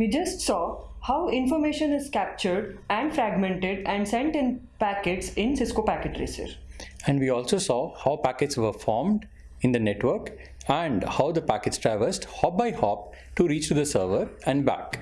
We just saw how information is captured and fragmented and sent in packets in Cisco Packet Tracer. And we also saw how packets were formed in the network and how the packets traversed hop by hop to reach to the server and back.